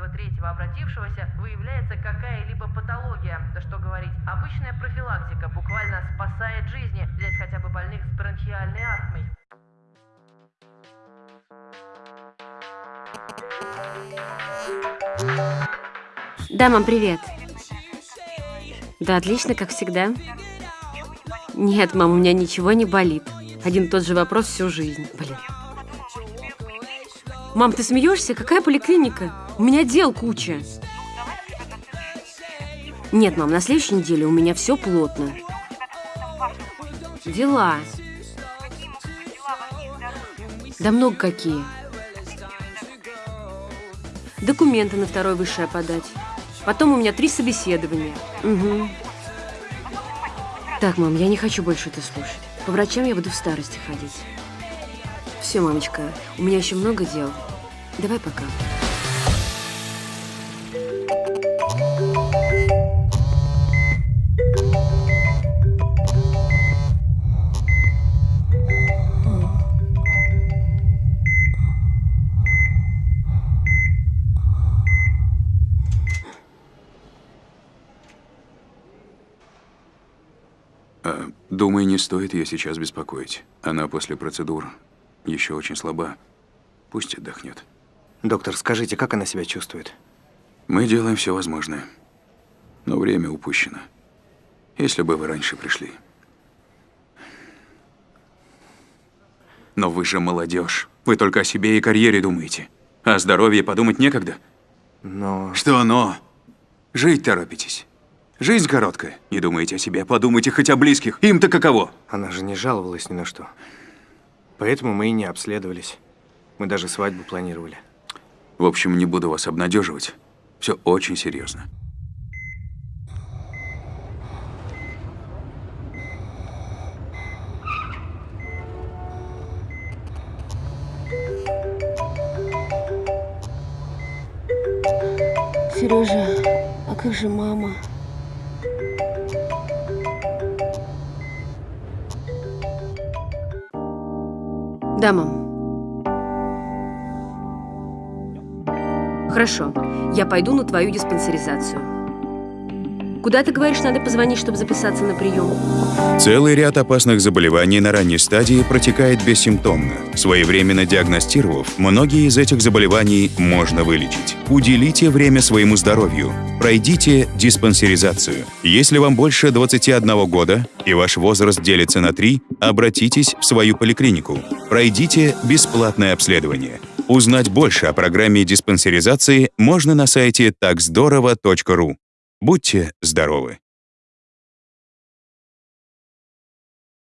каждого третьего обратившегося выявляется какая-либо патология. Да что говорить, обычная профилактика буквально спасает жизни, взять хотя бы больных с бронхиальной астмой. Да, мам, привет. Да, отлично, как всегда. Нет, мам, у меня ничего не болит. Один и тот же вопрос всю жизнь. Блин. Мам, ты смеешься? Какая поликлиника? У меня дел куча. Нет, мам, на следующей неделе у меня все плотно. Дела. Да много какие. Документы на второе высшее подать. Потом у меня три собеседования. Угу. Так, мам, я не хочу больше это слушать. По врачам я буду в старости ходить. Все, мамочка, у меня еще много дел. Давай пока. А, думаю, не стоит ее сейчас беспокоить. Она после процедур еще очень слаба. Пусть отдохнет. Доктор, скажите, как она себя чувствует? Мы делаем все возможное. Но время упущено. Если бы вы раньше пришли. Но вы же молодежь. Вы только о себе и карьере думаете. О здоровье подумать некогда. Но... Что но? Жить торопитесь. Жизнь короткая. Не думайте о себе, подумайте хоть о близких. Им-то каково? Она же не жаловалась ни на что. Поэтому мы и не обследовались. Мы даже свадьбу планировали. В общем, не буду вас обнадеживать. Все очень серьезно. Сережа, а как же мама? Да, мам. Хорошо, я пойду на твою диспансеризацию. Куда ты говоришь, надо позвонить, чтобы записаться на прием? Целый ряд опасных заболеваний на ранней стадии протекает бессимптомно. Своевременно диагностировав, многие из этих заболеваний можно вылечить. Уделите время своему здоровью. Пройдите диспансеризацию. Если вам больше 21 года и ваш возраст делится на 3, обратитесь в свою поликлинику. Пройдите бесплатное обследование. Узнать больше о программе диспансеризации можно на сайте такздорово.ру. Будьте здоровы!